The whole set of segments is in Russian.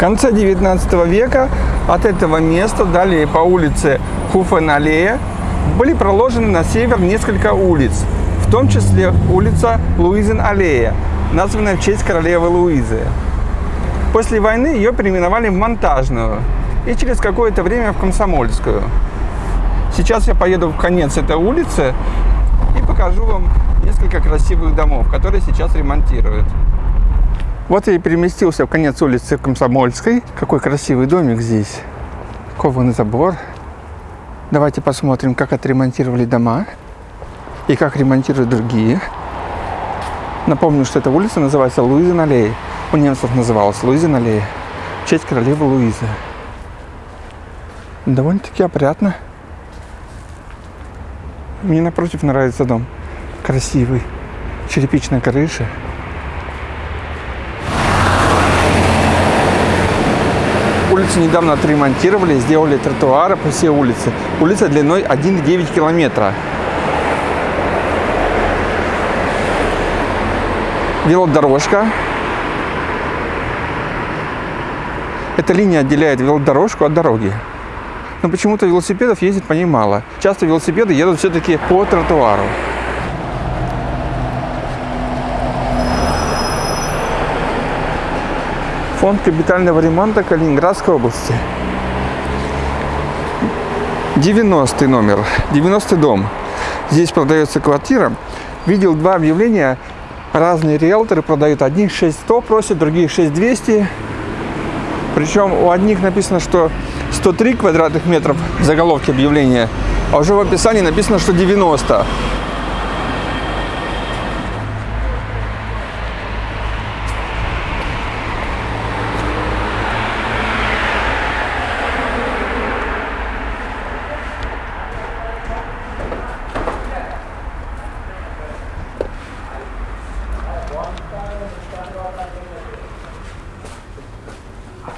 конце 19 века от этого места далее по улице Хуфен-аллея были проложены на север несколько улиц, в том числе улица Луизен-аллея, названная в честь королевы Луизы. После войны ее переименовали в Монтажную и через какое-то время в Комсомольскую. Сейчас я поеду в конец этой улицы и покажу вам несколько красивых домов, которые сейчас ремонтируют. Вот я и переместился в конец улицы Комсомольской. Какой красивый домик здесь. Кованый забор. Давайте посмотрим, как отремонтировали дома и как ремонтируют другие. Напомню, что эта улица называется Луизин аллея. У немцев называлась Луизин аллея. В честь королевы Луизы. Довольно-таки опрятно. Мне напротив нравится дом. Красивый. Черепичная крыша. Улицу недавно отремонтировали, сделали тротуары по всей улице. Улица длиной 1,9 километра. Велодорожка. Эта линия отделяет велодорожку от дороги. Но почему-то велосипедов ездит по ней мало. Часто велосипеды едут все-таки по тротуару. Фонд капитального ремонта Калининградской области. 90 номер, 90 дом. Здесь продается квартира. Видел два объявления. Разные риэлторы продают. Одних 6100 просят, других 6200. Причем у одних написано, что 103 квадратных метров в заголовке объявления, а уже в описании написано, что 90.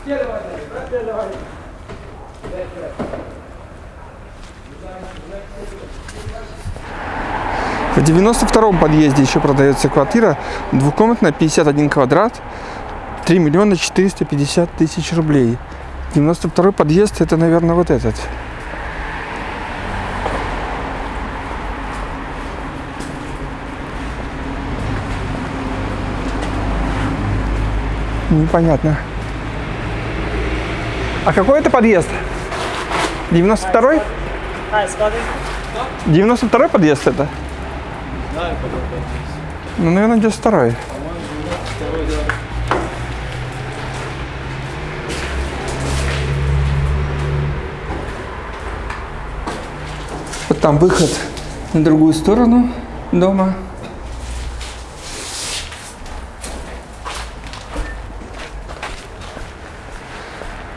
В 92-м подъезде еще продается квартира, двухкомнатная, 51 квадрат, 3 миллиона 450 тысяч рублей. 92-й подъезд, это, наверное, вот этот. Непонятно. А какой это подъезд? 92-й? 92-й подъезд это? Ну, наверное, где второй. Вот там выход на другую сторону дома.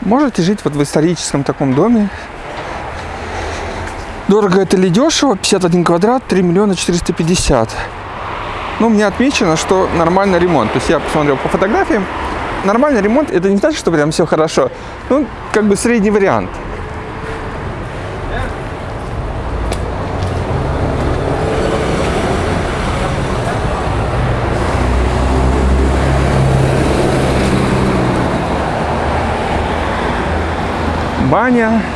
Можете жить вот в историческом таком доме. Дорого это ли дешево? 51 квадрат, 3 миллиона 450. Ну, мне отмечено, что нормальный ремонт. То есть я посмотрел по фотографиям. Нормальный ремонт, это не значит, что прям все хорошо. Ну, как бы средний вариант. Баня.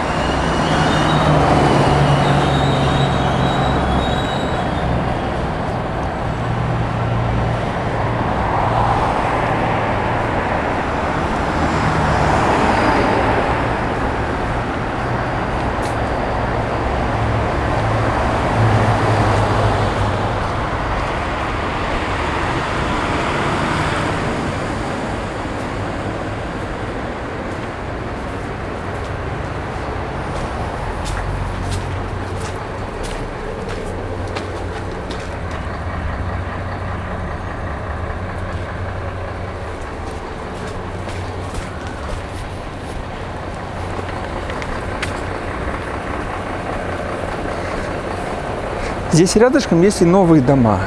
Здесь рядышком есть и новые дома.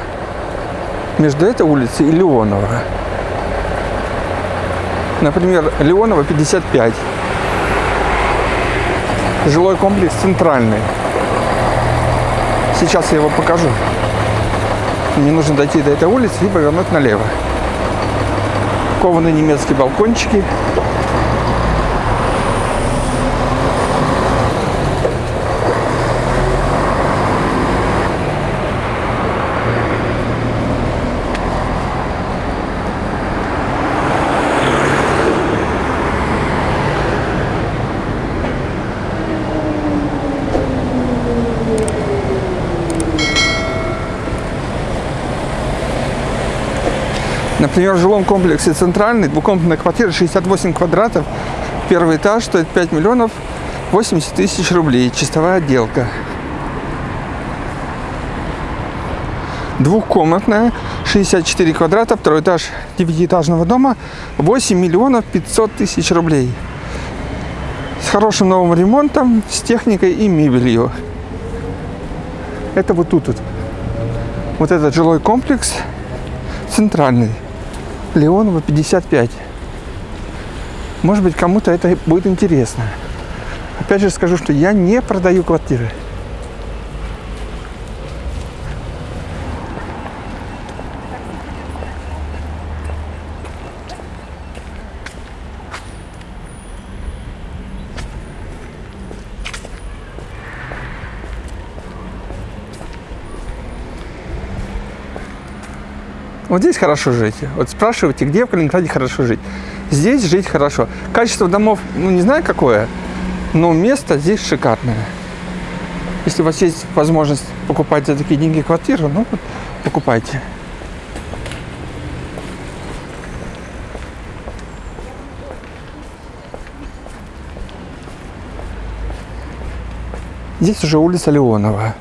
Между этой улицей и Леонова. Например, Леонова 55. Жилой комплекс центральный. Сейчас я его покажу. Мне нужно дойти до этой улицы и повернуть налево. Кованые немецкие балкончики. Например, в жилом комплексе «Центральный» двухкомнатная квартира 68 квадратов, первый этаж стоит 5 миллионов 80 тысяч рублей, чистовая отделка. Двухкомнатная, 64 квадрата, второй этаж девятиэтажного дома, 8 миллионов 500 тысяч рублей. С хорошим новым ремонтом, с техникой и мебелью. Это вот тут вот. Вот этот жилой комплекс центральный. Леонова 55. Может быть, кому-то это будет интересно. Опять же скажу, что я не продаю квартиры. Вот здесь хорошо жить. Вот спрашиваете, где в Калининграде хорошо жить. Здесь жить хорошо. Качество домов, ну не знаю какое, но место здесь шикарное. Если у вас есть возможность покупать за такие деньги квартиру, ну вот покупайте. Здесь уже улица Леонова.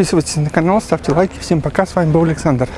Подписывайтесь на канал, ставьте лайки. Всем пока, с вами был Александр.